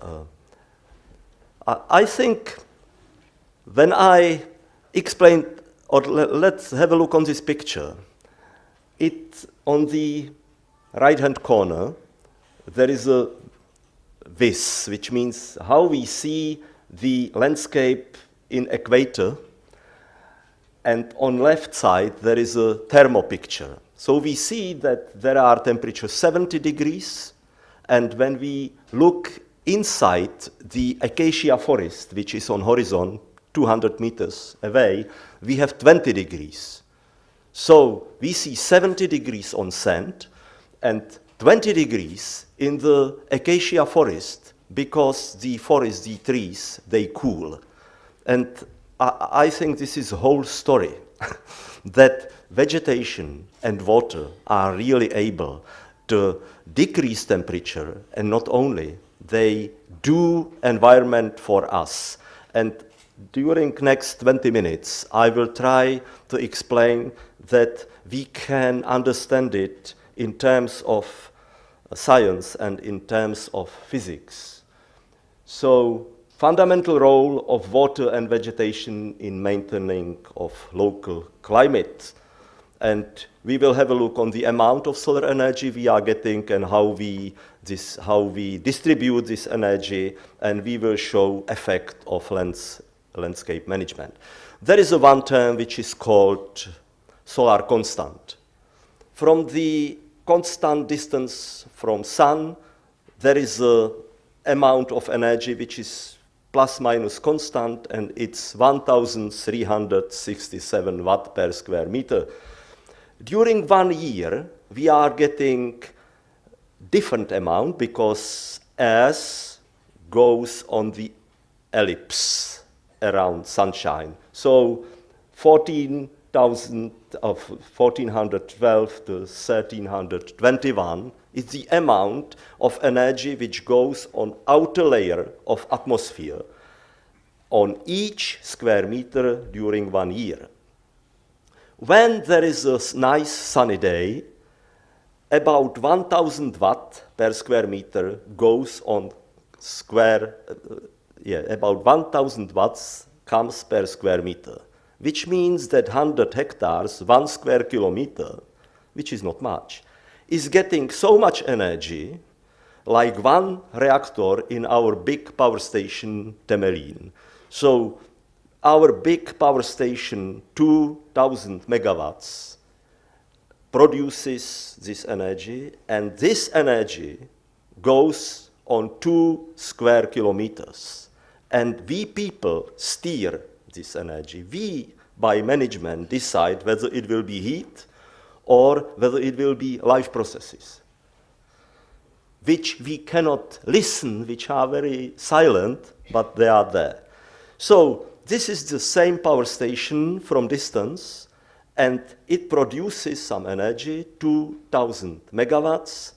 Uh, I, think when I explained, or le let's have a look on this picture. It, on the right-hand corner, there is a this, which means how we see the landscape in equator. And on left side, there is a thermo picture. So we see that there are temperatures 70 degrees. And when we look inside the acacia forest, which is on horizon 200 meters away, we have 20 degrees. So we see 70 degrees on sand and 20 degrees in the acacia forest because the forest, the trees, they cool. And I, I think this is a whole story that vegetation and water are really able to decrease temperature and not only, they do environment for us. And during next 20 minutes, I will try to explain that we can understand it in terms of science and in terms of physics. So fundamental role of water and vegetation in maintaining of local climate. And we will have a look on the amount of solar energy we are getting and how we, this, how we distribute this energy, and we will show effect of lands, landscape management. There is a one term which is called solar constant. From the constant distance from sun, there is a amount of energy which is plus minus constant, and it's 1,367 watt per square meter. During one year, we are getting different amount because S goes on the ellipse around sunshine. So 14 1000 of 1412 to 1321 is the amount of energy which goes on outer layer of atmosphere on each square meter during one year. When there is a nice sunny day, about 1000 watt per square meter goes on square, uh, yeah, about 1000 watts comes per square meter which means that 100 hectares, one square kilometer, which is not much, is getting so much energy like one reactor in our big power station, Temelín. So our big power station, 2,000 megawatts, produces this energy, and this energy goes on two square kilometers. And we people steer this energy. We, by management, decide whether it will be heat or whether it will be life processes, which we cannot listen, which are very silent, but they are there. So this is the same power station from distance, and it produces some energy, 2,000 megawatts,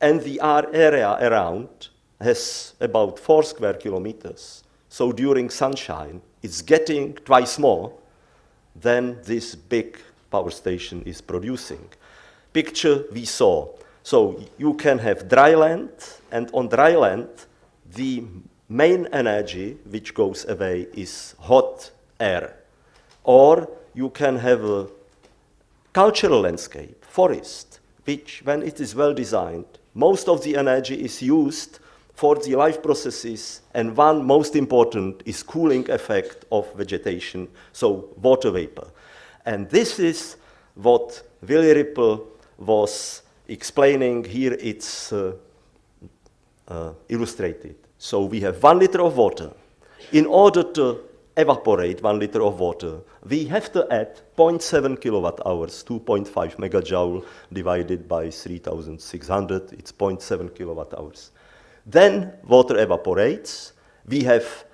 and the area around has about four square kilometers. So during sunshine, it's getting twice more than this big power station is producing. Picture we saw. So you can have dry land, and on dry land, the main energy which goes away is hot air. Or you can have a cultural landscape, forest, which when it is well designed, most of the energy is used for the life processes, and one most important is cooling effect of vegetation, so water vapor. And this is what Willy Ripl was explaining here, it's uh, uh, illustrated. So we have one liter of water. In order to evaporate one liter of water, we have to add 0.7 kilowatt hours, 2.5 megajoule divided by 3,600, it's 0.7 kilowatt hours. Then water evaporates. We have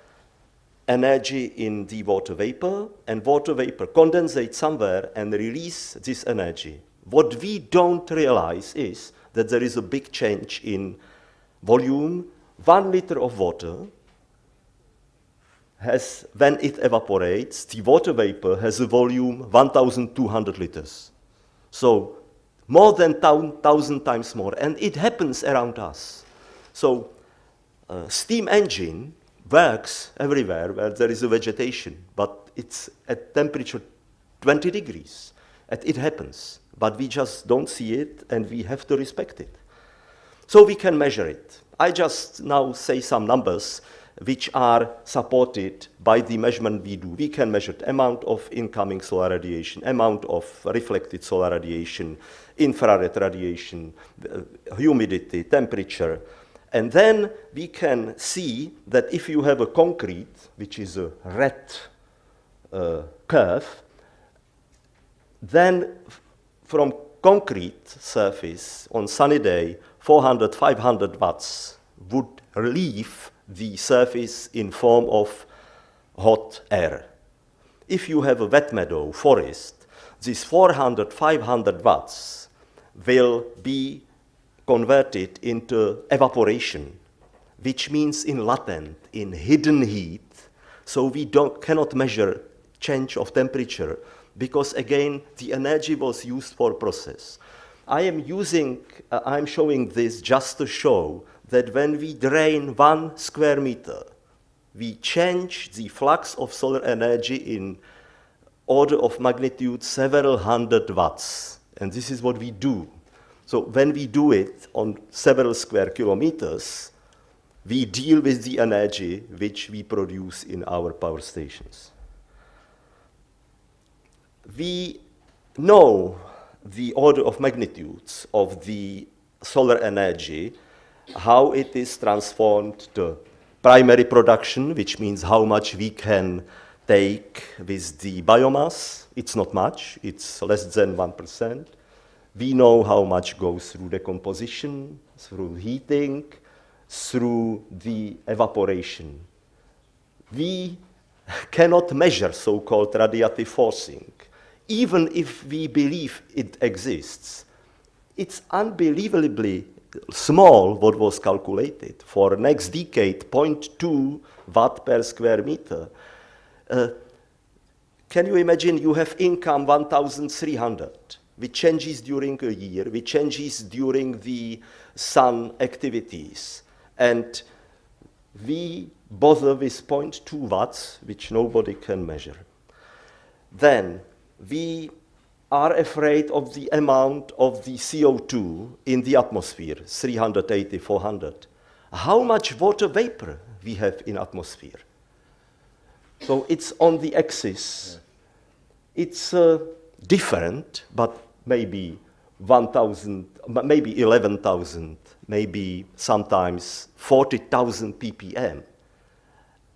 energy in the water vapor, and water vapor condensates somewhere and release this energy. What we don't realize is that there is a big change in volume. One liter of water has, when it evaporates, the water vapor has a volume 1,200 liters. So more than 1,000 times more, and it happens around us. So uh, steam engine works everywhere where there is a vegetation, but it's at temperature 20 degrees. And it happens, but we just don't see it and we have to respect it. So we can measure it. I just now say some numbers which are supported by the measurement we do. We can measure the amount of incoming solar radiation, amount of reflected solar radiation, infrared radiation, uh, humidity, temperature. And then we can see that if you have a concrete, which is a red uh, curve, then from concrete surface on sunny day, 400, 500 watts would leave the surface in form of hot air. If you have a wet meadow forest, these 400, 500 watts will be converted into evaporation, which means in latent, in hidden heat. So we don't, cannot measure change of temperature because again, the energy was used for process. I am using, uh, I'm showing this just to show that when we drain one square meter, we change the flux of solar energy in order of magnitude several hundred watts. And this is what we do. So when we do it on several square kilometers, we deal with the energy which we produce in our power stations. We know the order of magnitudes of the solar energy how it is transformed to primary production, which means how much we can take with the biomass. It's not much, it's less than 1%. We know how much goes through decomposition, through heating, through the evaporation. We cannot measure so-called radiative forcing, even if we believe it exists. It's unbelievably small what was calculated. For next decade 0.2 watt per square meter. Uh, can you imagine you have income 1300 which changes during a year which changes during the sun activities. And we bother with 0.2 watts which nobody can measure. Then we are afraid of the amount of the CO2 in the atmosphere, 380, 400. How much water vapor we have in atmosphere? So it's on the axis. Yeah. It's uh, different, but maybe 1,000, maybe 11,000, maybe sometimes 40,000 ppm.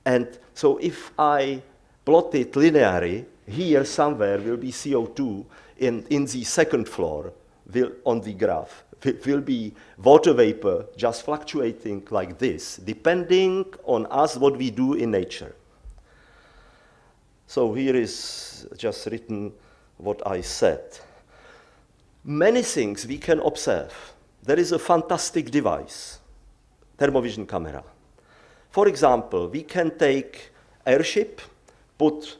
And so if I plot it linearly, here somewhere will be CO2 in, in the second floor will, on the graph. It will be water vapor just fluctuating like this, depending on us what we do in nature. So here is just written what I said. Many things we can observe. There is a fantastic device, thermovision camera. For example, we can take airship, put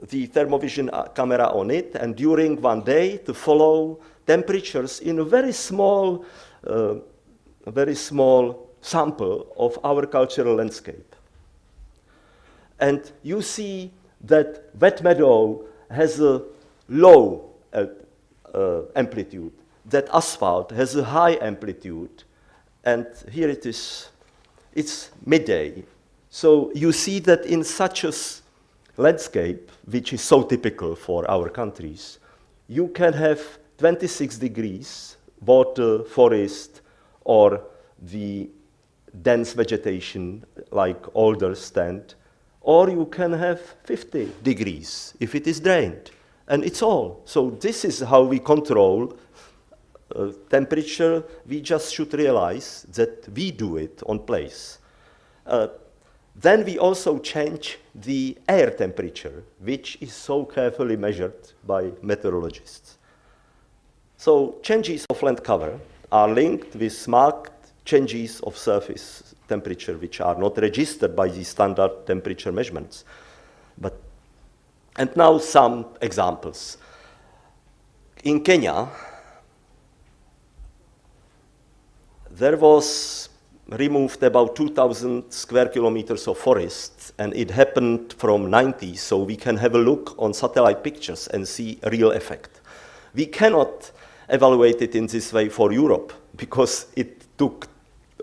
the thermovision uh, camera on it, and during one day to follow temperatures in a very small, uh, a very small sample of our cultural landscape. And you see that wet meadow has a low uh, uh, amplitude, that asphalt has a high amplitude, and here it is, it's midday. So you see that in such a landscape, which is so typical for our countries, you can have 26 degrees, water, forest, or the dense vegetation like alders stand, or you can have 50 degrees if it is drained. And it's all. So this is how we control uh, temperature. We just should realize that we do it on place. Uh, then we also change the air temperature, which is so carefully measured by meteorologists. So changes of land cover are linked with marked changes of surface temperature, which are not registered by the standard temperature measurements. But, and now some examples. In Kenya, there was removed about 2,000 square kilometers of forest, and it happened from 90, so we can have a look on satellite pictures and see real effect. We cannot evaluate it in this way for Europe because it took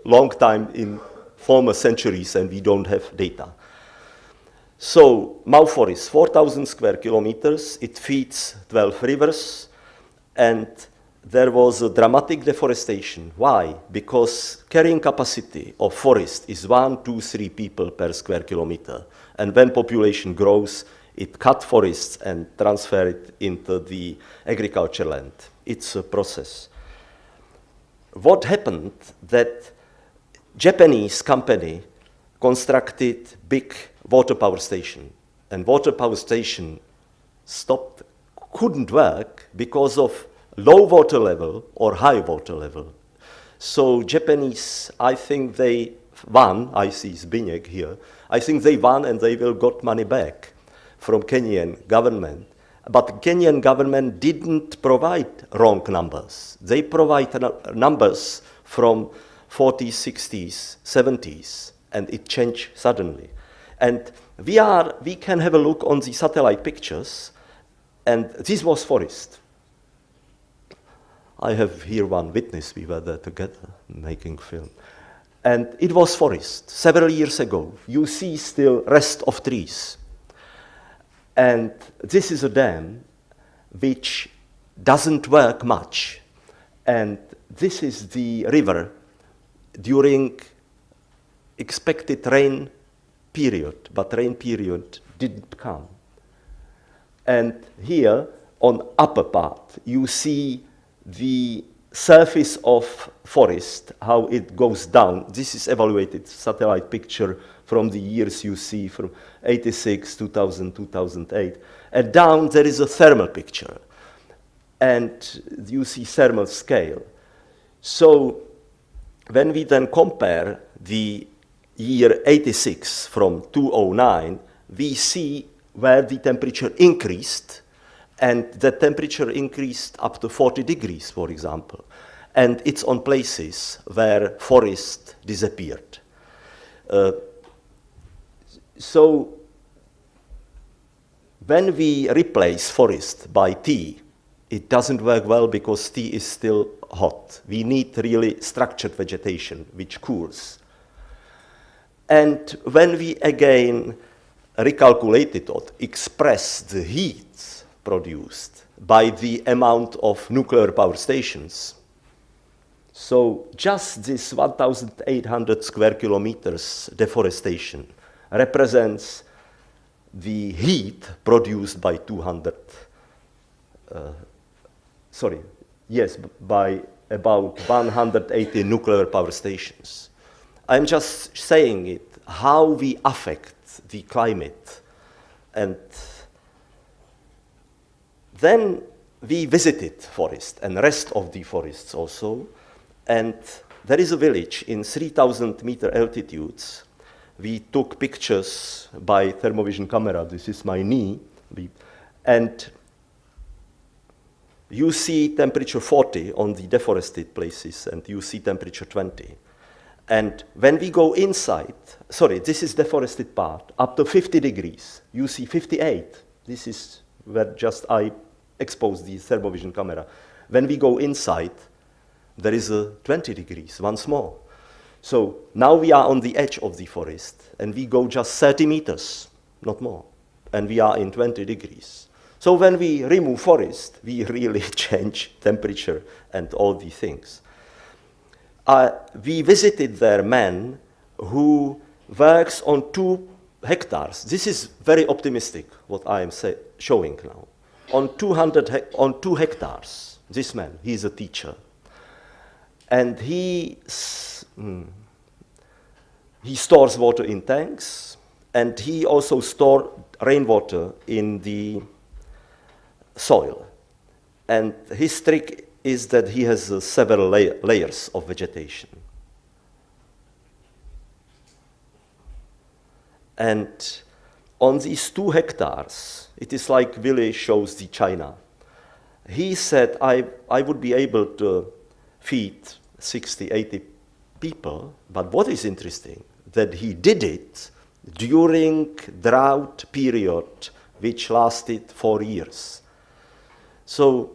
long time in former centuries and we don't have data. So Mau Forest, 4,000 square kilometers, it feeds 12 rivers, and there was a dramatic deforestation. Why? Because carrying capacity of forest is one, two, three people per square kilometer. And when population grows, it cut forests and transfer it into the agriculture land. It's a process. What happened that Japanese company constructed big water power station and water power station stopped, couldn't work because of low water level or high water level. So Japanese, I think they won, I see Zbigniew here, I think they won and they will got money back from Kenyan government. But Kenyan government didn't provide wrong numbers. They provide numbers from 40s, 60s, 70s, and it changed suddenly. And we, are, we can have a look on the satellite pictures, and this was forest. I have here one witness, we were there together making film. And it was forest, several years ago. You see still rest of trees. And this is a dam which doesn't work much. And this is the river during expected rain period, but rain period didn't come. And here on upper part, you see the surface of forest, how it goes down. This is evaluated satellite picture from the years you see from 86, 2000, 2008. And down there is a thermal picture. And you see thermal scale. So when we then compare the year 86 from 209, we see where the temperature increased and the temperature increased up to 40 degrees, for example. And it's on places where forest disappeared. Uh, so when we replace forest by tea, it doesn't work well because tea is still hot. We need really structured vegetation which cools. And when we again recalculate it or express the heat produced by the amount of nuclear power stations, so just this 1,800 square kilometers deforestation represents the heat produced by 200, uh, sorry, yes, by about 180 nuclear power stations. I'm just saying it, how we affect the climate. And then we visited forest and rest of the forests also. And there is a village in 3,000 meter altitudes we took pictures by thermovision camera. This is my knee. We, and you see temperature 40 on the deforested places, and you see temperature 20. And when we go inside, sorry, this is the deforested part, up to 50 degrees, you see 58. This is where just I expose the thermovision camera. When we go inside, there is a 20 degrees, once more. So now we are on the edge of the forest and we go just 30 meters, not more, and we are in 20 degrees. So when we remove forest, we really change temperature and all these things. Uh, we visited there man who works on two hectares. This is very optimistic, what I am showing now. On, 200 on two hectares, this man, he's a teacher. And he Mm. He stores water in tanks, and he also stores rainwater in the soil. And his trick is that he has uh, several la layers of vegetation. And on these two hectares, it is like Willy shows the China. He said, I, I would be able to feed 60, 80 people, but what is interesting, that he did it during drought period which lasted four years. So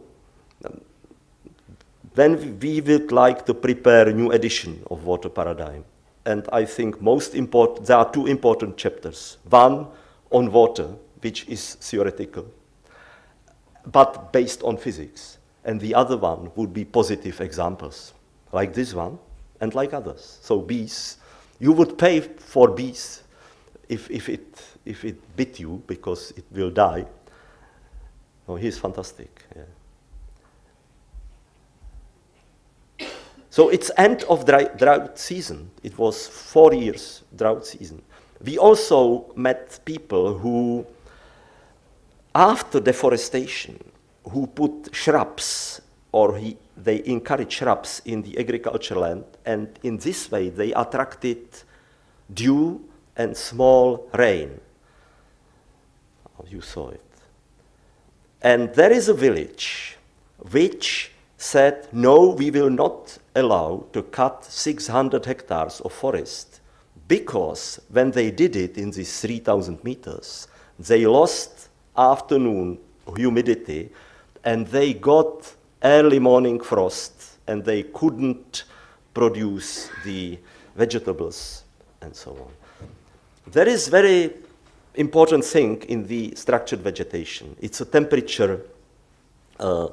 then we would like to prepare a new edition of Water Paradigm. And I think most important, there are two important chapters. One on water, which is theoretical, but based on physics. And the other one would be positive examples, like this one and like others. So bees, you would pay for bees if, if, it, if it bit you because it will die. Oh, he's fantastic. Yeah. So it's end of dry, drought season. It was four years drought season. We also met people who, after deforestation, who put shrubs or he, they encourage shrubs in the agricultural land, and in this way they attracted dew and small rain. Oh, you saw it. And there is a village which said, no, we will not allow to cut 600 hectares of forest because when they did it in these 3,000 meters, they lost afternoon humidity and they got early morning frost and they couldn't produce the vegetables and so on. There is very important thing in the structured vegetation. It's a temperature, uh,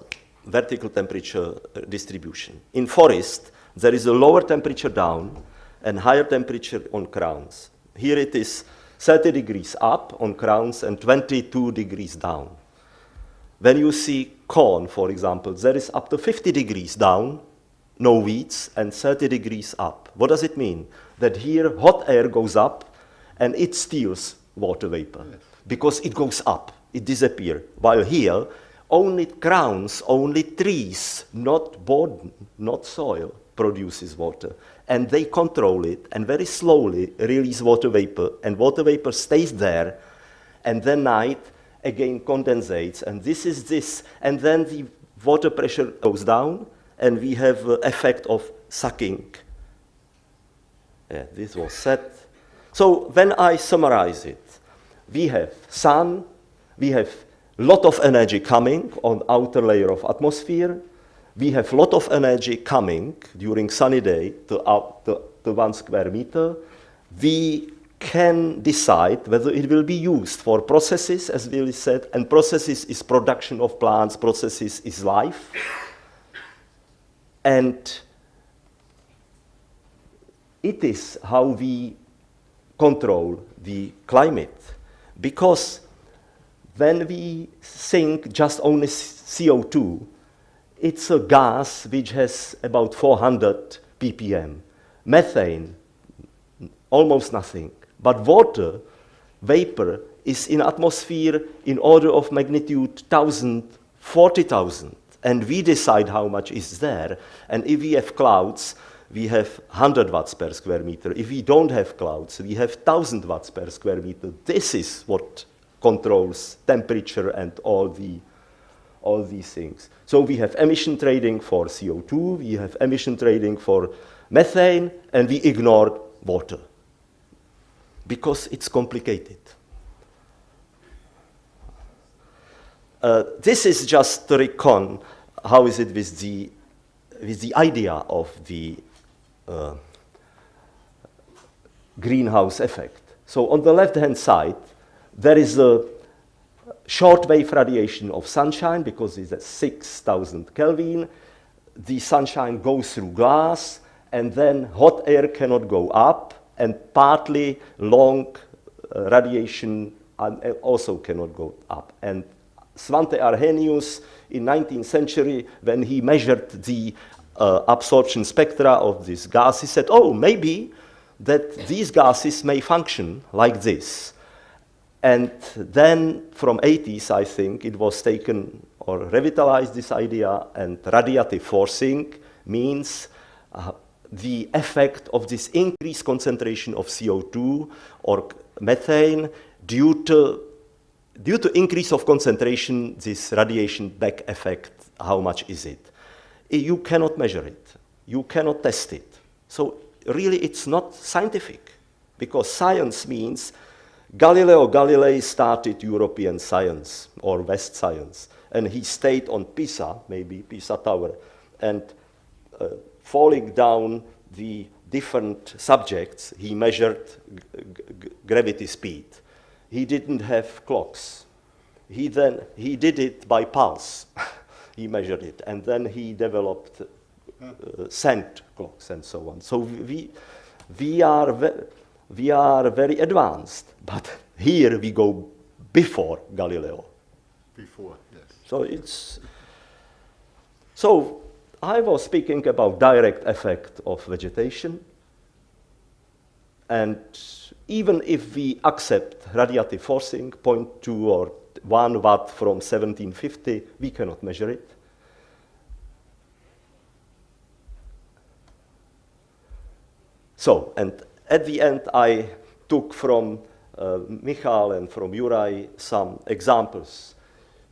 vertical temperature distribution. In forest, there is a lower temperature down and higher temperature on crowns. Here it is 30 degrees up on crowns and 22 degrees down. When you see corn, for example, there is up to 50 degrees down, no weeds, and 30 degrees up. What does it mean? That here hot air goes up and it steals water vapor yes. because it goes up, it disappears. While here, only crowns, only trees, not board, not soil, produces water. And they control it and very slowly release water vapor, and water vapor stays there, and then night again condensates, and this is this, and then the water pressure goes down, and we have uh, effect of sucking. Yeah, this was set. So when I summarize it, we have sun, we have lot of energy coming on outer layer of atmosphere, we have a lot of energy coming during sunny day to, out, to, to one square meter. We can decide whether it will be used for processes, as Willy said, and processes is production of plants, processes is life. And it is how we control the climate. Because when we think just only CO2, it's a gas which has about 400 ppm. Methane, almost nothing. But water, vapor, is in atmosphere in order of magnitude 1,000, 40,000. And we decide how much is there. And if we have clouds, we have 100 watts per square meter. If we don't have clouds, we have 1,000 watts per square meter. This is what controls temperature and all, the, all these things. So we have emission trading for CO2, we have emission trading for methane, and we ignore water because it's complicated. Uh, this is just to recon how is it with the, with the idea of the uh, greenhouse effect. So on the left-hand side, there is a short wave radiation of sunshine because it's at 6,000 Kelvin. The sunshine goes through glass and then hot air cannot go up and partly long uh, radiation uh, also cannot go up. And Svante Arrhenius in 19th century, when he measured the uh, absorption spectra of this gas, he said, oh, maybe that these gases may function like this. And then from 80s, I think, it was taken or revitalized this idea and radiative forcing means uh, the effect of this increased concentration of CO2 or methane due to, due to increase of concentration, this radiation back effect, how much is it? You cannot measure it. You cannot test it. So really it's not scientific because science means Galileo Galilei started European science or West science, and he stayed on Pisa, maybe Pisa Tower, and uh, falling down the different subjects, he measured gravity speed. He didn't have clocks. He then he did it by pulse. he measured it, and then he developed uh, cent clocks and so on. So we we are we are very advanced, but here we go before Galileo. Before, yes. So it's so I was speaking about direct effect of vegetation, and even if we accept radiative forcing, 0.2 or 1 watt from 1750, we cannot measure it. So, and at the end, I took from uh, Michal and from Juraj some examples.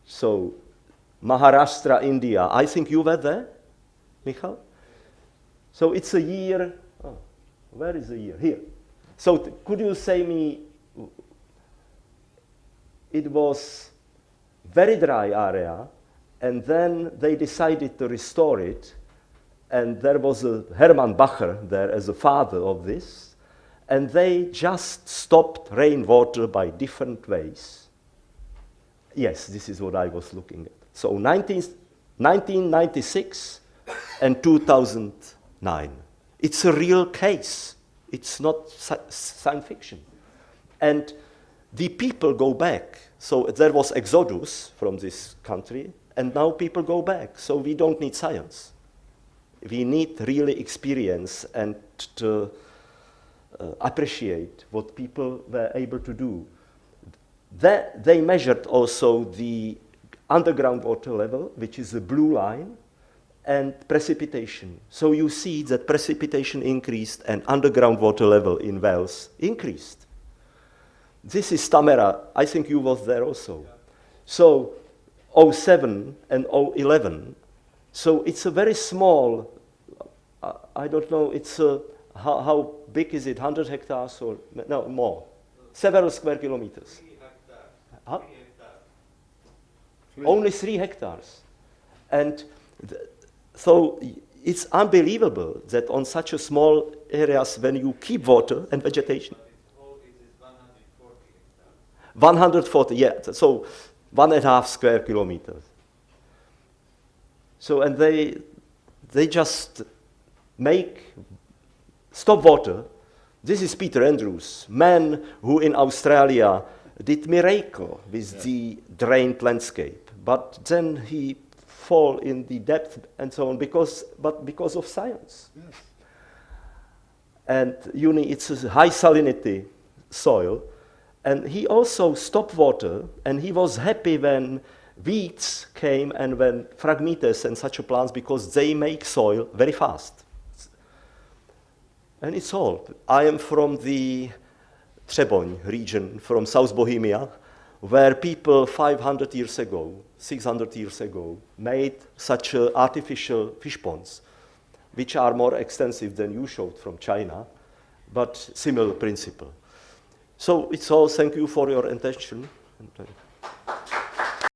So, Maharashtra, India, I think you were there, Michal? So it's a year, oh, where is the year? Here. So could you say me, it was very dry area, and then they decided to restore it, and there was a Hermann Bacher there as a father of this, and they just stopped rainwater by different ways. Yes, this is what I was looking at. So 19, 1996 and 2009. It's a real case. It's not science fiction. And the people go back. So there was exodus from this country, and now people go back. So we don't need science. We need really experience and to appreciate what people were able to do. They measured also the underground water level, which is the blue line, and precipitation. So you see that precipitation increased and underground water level in wells increased. This is Tamera. I think you was there also. So 07 and 011. So it's a very small, uh, I don't know, it's a, how, how big is it, 100 hectares or, no, more, several square kilometers. Three. Huh? Three. Only three hectares. And so it's unbelievable that on such a small areas, when you keep water and vegetation, But it's all, it is 140 hectares. 140, yeah, so one and a half square kilometers. So, and they, they just make, stop water. This is Peter Andrews, man who in Australia did miracle with the drained landscape. But then he fall in the depth and so on because, but because of science. Yes. And uni, it's a high salinity soil. And he also stopped water, and he was happy when weeds came and when phragmites and such a plants because they make soil very fast. And it's all. I am from the Třeboň region, from South Bohemia, where people 500 years ago, 600 years ago, made such uh, artificial fish ponds, which are more extensive than you showed from China, but similar principle. So it's all, thank you for your attention. Uh,